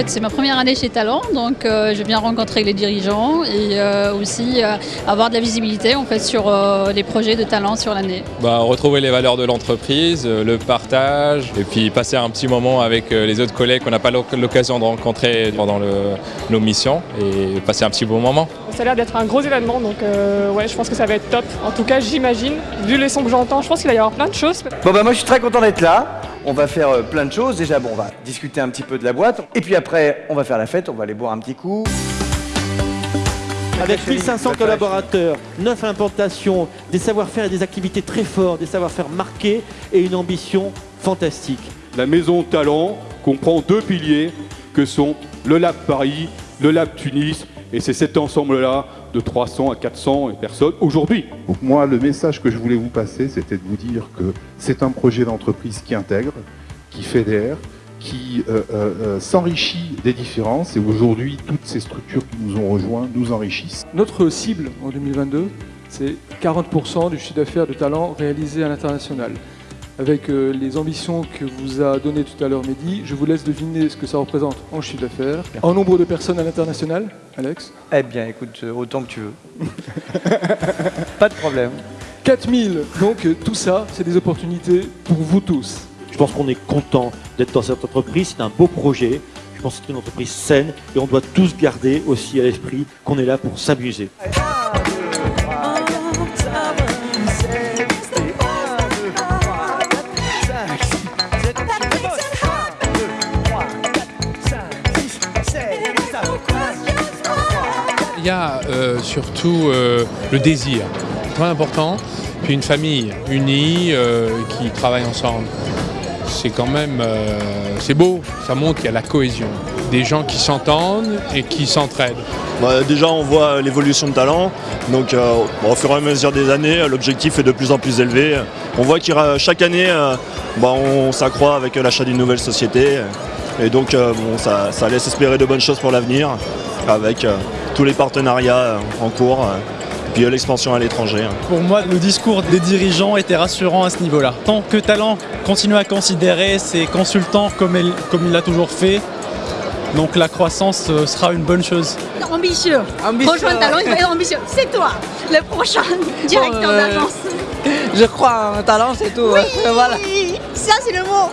fait c'est ma première année chez Talent, donc euh, je viens rencontrer les dirigeants et euh, aussi euh, avoir de la visibilité en fait sur euh, les projets de Talent sur l'année. Bah, retrouver les valeurs de l'entreprise, le partage, et puis passer un petit moment avec les autres collègues qu'on n'a pas l'oc- l'occasion de rencontrer pendant le- nos missions, et passer un petit bon moment. Ça a l'air d'être un gros événement, donc euh, ouais, je pense que ça va être top. En tout cas, j'imagine, vu les sons que j'entends, je pense qu'il va y avoir plein de choses. Bon bah moi je suis très content d'être là. On va faire euh, plein de choses. Déjà bon on va discuter un petit peu de la boîte. Et puis après on va faire la fête, on va aller boire un petit coup. Avec 1500 collaborateurs, 9 implantations, des savoir-faire et des activités très forts, des savoir-faire marqués et une ambition fantastique. La maison Talent comprend deux piliers que sont le Lab Paris, le Lab Tunis, et c'est cet ensemble-là de 300 à 400 personnes aujourd'hui. Donc moi, le message que je voulais vous passer, c'était de vous dire que c'est un projet d'entreprise qui intègre, qui fédère, qui euh, euh, euh, s'enrichit des différences. Et aujourd'hui, toutes ces structures qui nous ont rejoints nous enrichissent. Notre cible en 2022, c'est 40% du chiffre d'affaires de talent réalisé à l'international. Avec euh, les ambitions que vous a données tout à l'heure Mehdi, je vous laisse deviner ce que ça représente en chiffre d'affaires, en nombre de personnes à l'international, Alex. Eh bien écoute, euh, autant que tu veux. Pas de problème. 4000, donc euh, tout ça, c'est des opportunités pour vous tous. Je pense qu'on est content d'être dans cette entreprise, c'est un beau projet. Je pense que c'est une entreprise saine et on doit tous garder aussi à l'esprit qu'on est là pour s'amuser. Il y a euh, surtout euh, le désir, très important, puis une famille unie euh, qui travaille ensemble. C'est quand même, c'est beau, ça montre qu'il y a la cohésion, des gens qui s'entendent et qui s'entraident. Bah, déjà, on voit l'évolution de talent. Donc, au fur et à mesure des années, l'objectif est de plus en plus élevé. On voit qu'il y a- chaque année, bah, on s'accroît avec l'achat d'une nouvelle société. Et donc, euh, bon, ça, ça laisse espérer de bonnes choses pour l'avenir, avec euh, tous les partenariats euh, en cours, euh, puis l'expansion à l'étranger. hein. Pour moi, le discours des dirigeants était rassurant à ce niveau-là. Tant que Talent continue à considérer ses consultants comme, elle- comme il l'a toujours fait, donc la croissance sera une bonne chose. Ambitieux. Rejoindre Talent, il faut être ambitieux. C'est toi, le prochain directeur euh, d'agence. Je crois en talent, c'est tout. hein. Voilà. Ça c'est le mot.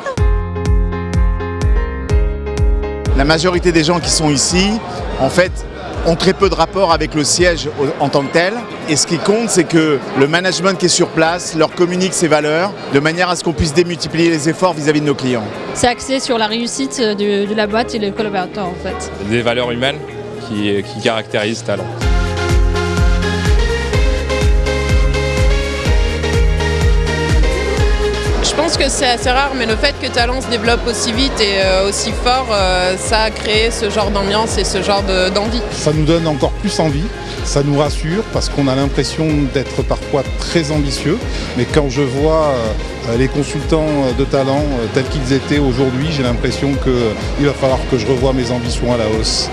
La majorité des gens qui sont ici, en fait, ont très peu de rapport avec le siège en tant que tel. Et ce qui compte, c'est que le management qui est sur place leur communique ses valeurs de manière à ce qu'on puisse démultiplier les efforts vis-à-vis de nos clients. C'est axé sur la réussite de, de la boîte et les collaborateurs en fait. Des valeurs humaines qui, qui caractérisent Talent. Pense que c'est assez rare, mais le fait que Talent se développe aussi vite et euh, aussi fort, euh, ça a créé ce genre d'ambiance et ce genre de- d'envie. Ça nous donne encore plus envie, ça nous rassure parce qu'on a l'impression d'être parfois très ambitieux. Mais quand je vois euh, les consultants de talent tels qu'ils étaient aujourd'hui, j'ai l'impression qu'il va falloir que je revoie mes ambitions à la hausse.